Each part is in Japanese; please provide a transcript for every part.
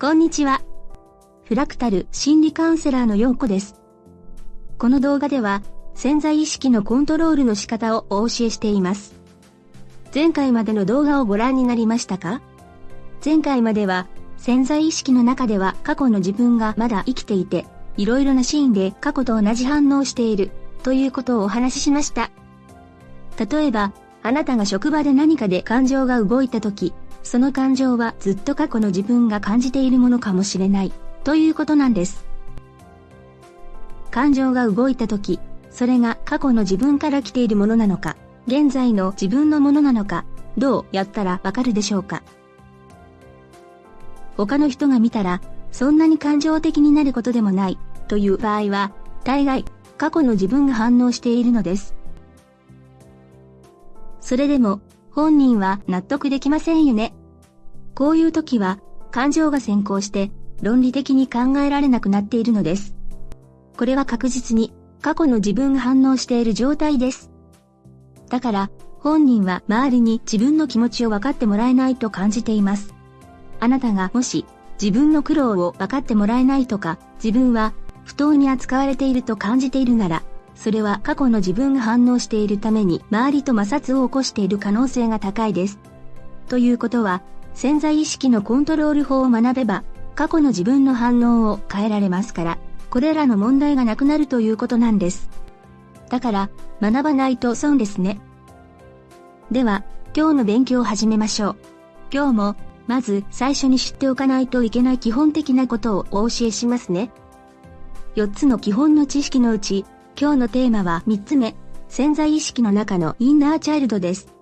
こんにちは。フラクタル心理カウンセラーのようこです。この動画では潜在意識のコントロールの仕方をお教えしています。前回までの動画をご覧になりましたか？前回までは潜在意識の中では過去の自分がまだ生きていて、いろいろなシーンで過去と同じ反応をしているということをお話ししました。例えば、あなたが職場で何かで感情が動いた時、その感情はずっと過去の自分が感じているものかもしれない、ということなんです。感情が動いた時、それが過去の自分から来ているものなのか、現在の自分のものなのか、どうやったらわかるでしょうか。他の人が見たら、そんなに感情的になることでもない、という場合は、大概、過去の自分が反応しているのです。それでも、本人は納得できませんよね。こういう時は、感情が先行して、論理的に考えられなくなっているのです。これは確実に、過去の自分が反応している状態です。だから、本人は周りに自分の気持ちを分かってもらえないと感じています。あなたがもし、自分の苦労を分かってもらえないとか、自分は不当に扱われていると感じているなら、それは過去の自分が反応しているために周りと摩擦を起こしている可能性が高いです。ということは、潜在意識のコントロール法を学べば、過去の自分の反応を変えられますから、これらの問題がなくなるということなんです。だから、学ばないと損ですね。では、今日の勉強を始めましょう。今日も、まず最初に知っておかないといけない基本的なことをお教えしますね。4つの基本の知識のうち、今日のテーマは3つ目、潜在意識の中のインナーチャイルドです。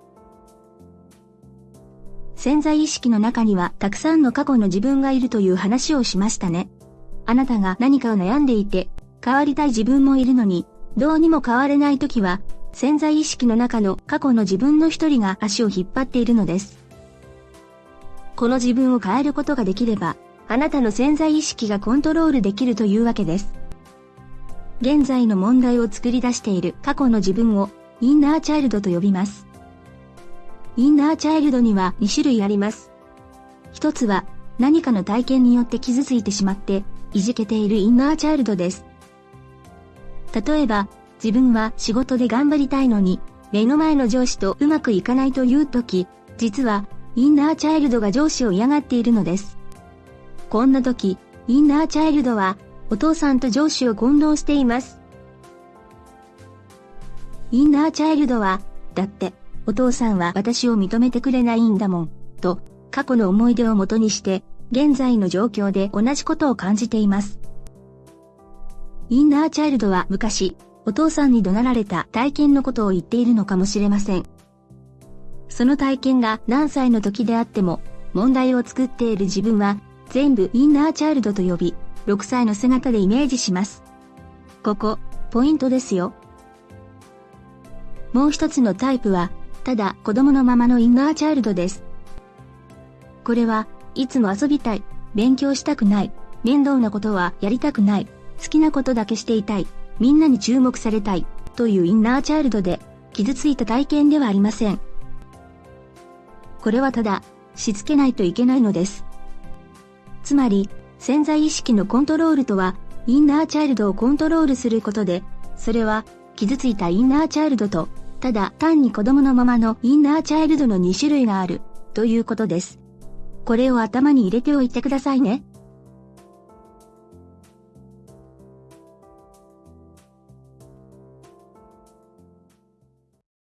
潜在意識の中にはたくさんの過去の自分がいるという話をしましたね。あなたが何かを悩んでいて、変わりたい自分もいるのに、どうにも変われない時は、潜在意識の中の過去の自分の一人が足を引っ張っているのです。この自分を変えることができれば、あなたの潜在意識がコントロールできるというわけです。現在の問題を作り出している過去の自分をインナーチャイルドと呼びます。インナーチャイルドには2種類あります。一つは何かの体験によって傷ついてしまっていじけているインナーチャイルドです。例えば自分は仕事で頑張りたいのに目の前の上司とうまくいかないという時、実はインナーチャイルドが上司を嫌がっているのです。こんな時、インナーチャイルドはお父さんと上司を混同しています。インナーチャイルドは、だって、お父さんは私を認めてくれないんだもん、と、過去の思い出をもとにして、現在の状況で同じことを感じています。インナーチャイルドは昔、お父さんに怒鳴られた体験のことを言っているのかもしれません。その体験が何歳の時であっても、問題を作っている自分は、全部インナーチャイルドと呼び、6歳の姿でイメージします。ここ、ポイントですよ。もう一つのタイプは、ただ子供のままのインナーチャイルドです。これはいつも遊びたい、勉強したくない、面倒なことはやりたくない、好きなことだけしていたい、みんなに注目されたい、というインナーチャイルドで、傷ついた体験ではありません。これはただ、しつけないといけないのです。つまり、潜在意識のコントロールとは、インナーチャイルドをコントロールすることで、それは、傷ついたインナーチャイルドと、ただ単に子供のままのインナーチャイルドの2種類がある、ということです。これを頭に入れておいてくださいね。